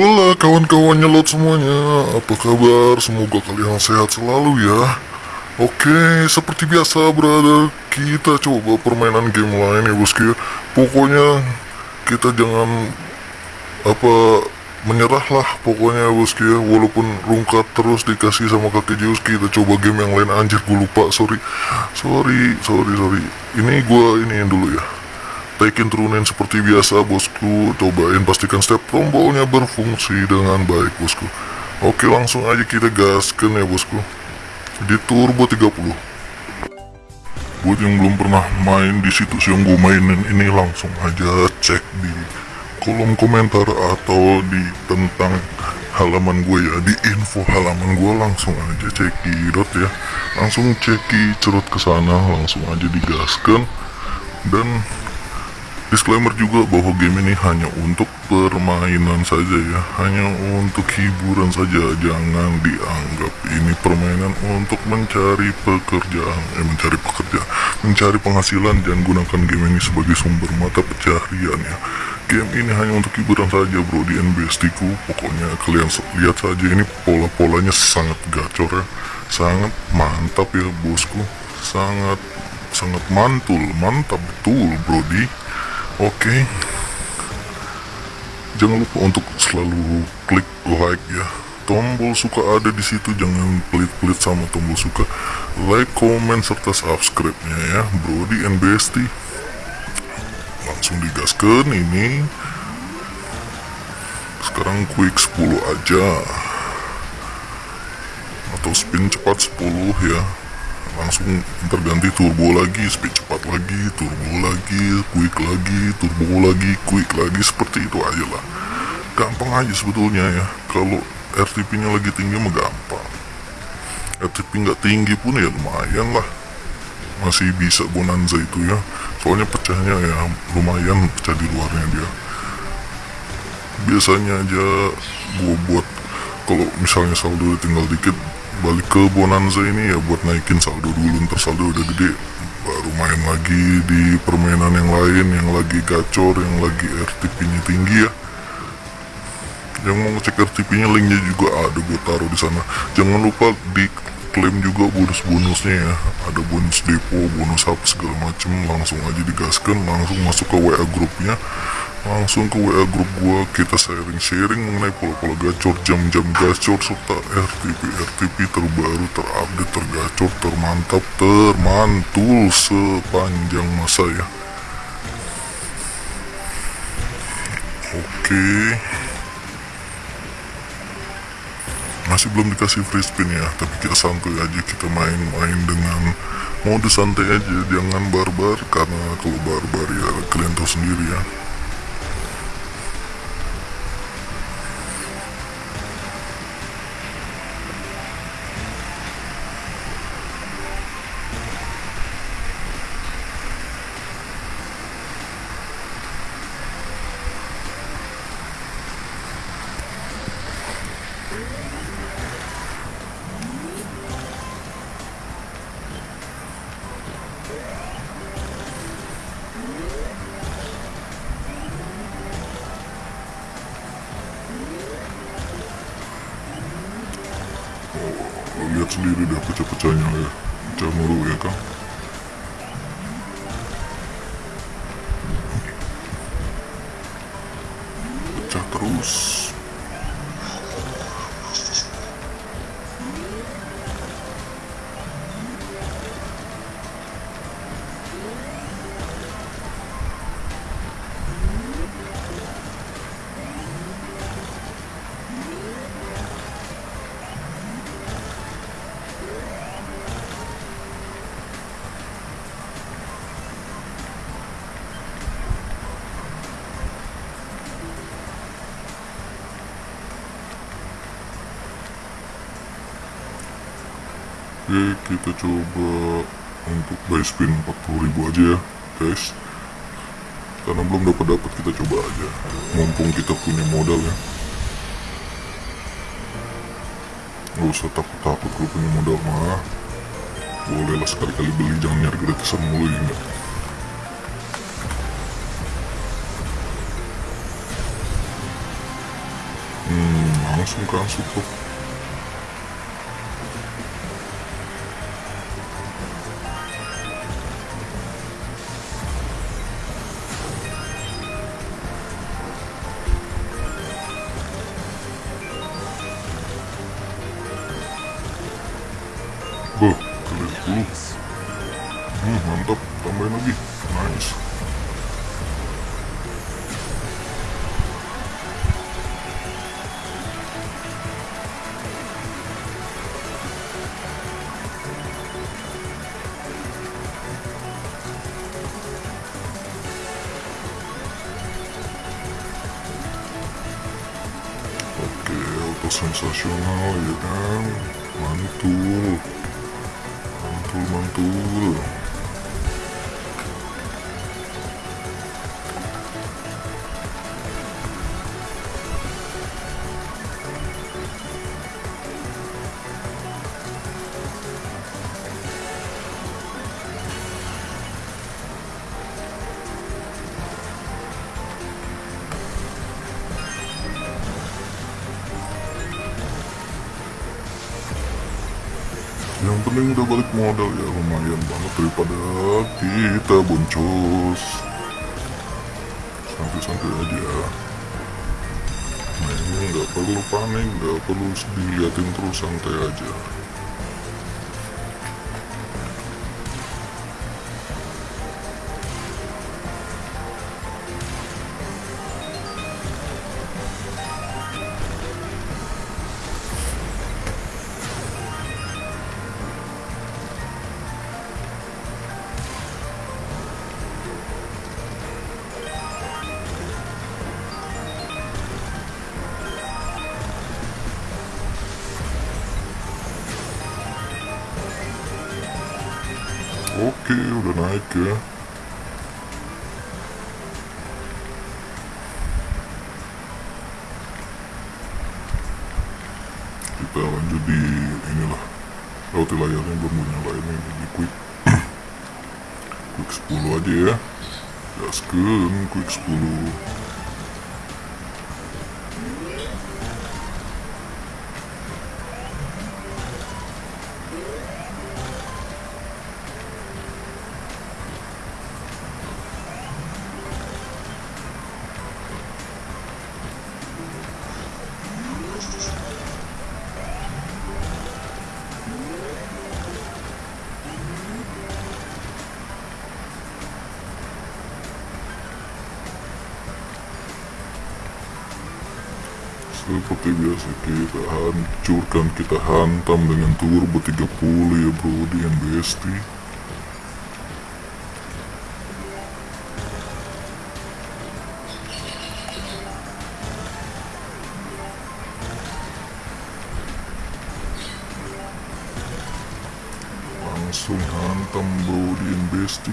Hola kawan-kawan nyelot semuanya. Apa kabar? Semoga kalian sehat selalu ya. Oke, seperti biasa brother Kita coba permainan game lain ya bosku ya. Pokoknya kita jangan Apa Menyerah lah pokoknya bosku ya. Walaupun rungkat terus dikasih sama kakek Zeus Kita coba game yang lain. Anjir gue lupa sorry. Sorry, sorry, sorry. Ini gue ini dulu ya Tekin turunin seperti biasa bosku. Cobain pastikan step tombolnya berfungsi dengan baik bosku. Oke langsung aja kita gaskan ya bosku. Di turbo 30 Buat yang belum pernah main di situs yang gue mainin ini langsung aja cek di kolom komentar atau di tentang halaman gue ya. Di info halaman gue langsung aja cekidot ya. Langsung ceki cerut ke sana langsung aja digaskan. Dan Disclaimer juga bahwa game ini hanya untuk permainan saja ya. Hanya untuk hiburan saja. Jangan dianggap ini permainan untuk mencari pekerjaan. Eh mencari pekerjaan. Mencari penghasilan Jangan gunakan game ini sebagai sumber mata pencaharian ya. Game ini hanya untuk hiburan saja bro. Di NBSD ku Pokoknya kalian lihat saja ini pola-polanya sangat gacor ya. Sangat mantap ya bosku. Sangat sangat mantul. Mantap betul brody Oke. Jangan lupa untuk selalu klik like ya. Tombol suka ada di situ, jangan pelit-pelit sama tombol suka. Like, comment serta subscribe-nya ya, Brody and Bestie. Langsung digaskan ini. Sekarang quick 10 aja. Atau spin cepat 10 ya langsung terganti turbo lagi speed cepat lagi turbo lagi quick lagi turbo lagi quick lagi seperti itu aja lah. Gampang aja sebetulnya ya. Kalau RTP nya lagi tinggi mah gampang. RTP nggak tinggi pun ya lumayan lah. Masih bisa bonanza itu ya. Soalnya pecahnya ya lumayan pecah di luarnya dia. Biasanya aja gua buat kalau misalnya saldo tinggal dikit balik ke Bonanza ini ya buat naikin saldo dulu ntar saldo udah gede. Baru main lagi di permainan yang lain yang lagi gacor yang lagi RTP nya tinggi ya. Yang mau ngecek RTP nya linknya juga ada gue taruh di sana. Jangan lupa di klaim juga bonus-bonusnya ya. Ada bonus depo bonus apa segala macem langsung aja digaskan langsung masuk ke WA grupnya langsung ke WA grup gua kita sharing-sharing mengenai pola-pola gacor jam-jam gacor serta RTP RTP terbaru terupdate tergacor termantap termantul sepanjang masa ya. Oke. Masih belum dikasih free spin ya. Tapi kita santuy aja kita main-main dengan mode santai aja. Jangan barbar karena kalau barbar ya kalian tahu sendiri ya sendiri dah pecah-pecahnya ya. Pecah mulu ya kan? Pecah terus Oke kita coba untuk buy spin 40.000 aja ya guys. Karena belum dapat dapat kita coba aja. Mumpung kita punya modal ya. Gak usah takut-takut kalau punya modal mah. Boleh lah sekali-kali beli jangan nyari gratisan mulu ya enggak? Langsung ke support Oke, auto sensasional ya kan? Mantul. Mantul, mantul Yang penting udah balik modal ya lumayan banget daripada kita boncos Santai-santai aja. Nah ini nggak perlu panik, nggak perlu diliatin terus santai aja ya Kita lanjut di inilah Roti layarnya belum gue nyalain ini di quick. Quick 10 aja ya. Gasken quick 10 Seperti biasa kita hancurkan, kita hantam dengan turbo 30 ya bro. Di MBST Langsung hantam bro di MBST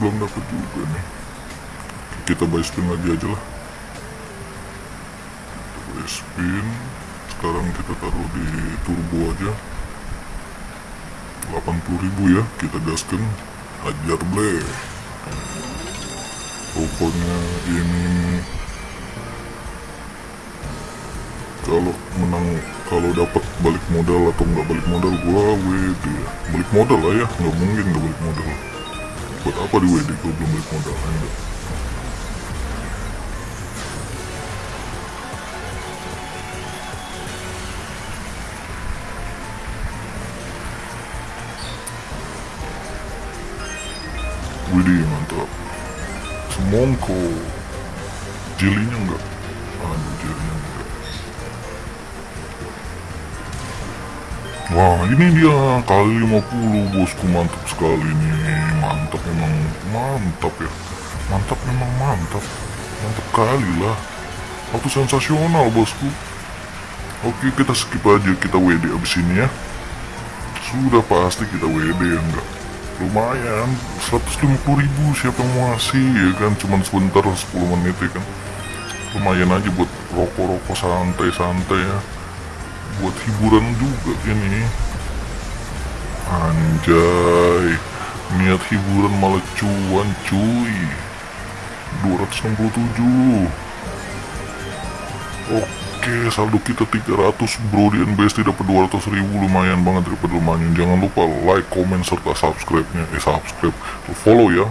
belum dapat juga nih. Kita buy spin lagi aja lah. Kita buy spin. Sekarang kita taruh di turbo aja. 80.000 ya kita gaskan. Hajar ble. Pokoknya ini kalau menang kalau dapat balik modal atau nggak balik modal gua WD ya. Balik modal lah ya nggak mungkin nggak balik modal buat apa di WD kalau belum balik modal enggak Widih mantap Semongko Jelinya enggak? Anjir enggak. Wah ini dia kali 50 bosku mantap sekali nih Mantap memang mantap ya. Mantap memang mantap. Mantap kali lah. Waktu sensasional bosku. Oke kita skip aja kita WD abis ini ya. Sudah pasti kita WD ya enggak? Lumayan. 150 ribu siapa yang mau ngasih ya kan? Cuman sebentar 10 menit ya kan? Lumayan aja buat rokok-rokok santai-santai ya. Buat hiburan juga ini anjay. Niat hiburan malah cuan cuy. 267 oke saldo kita 300 bro di NBST dapat 200 ribu. Lumayan banget daripada lumayan. Jangan lupa like comment serta subscribe nya eh subscribe. Follow ya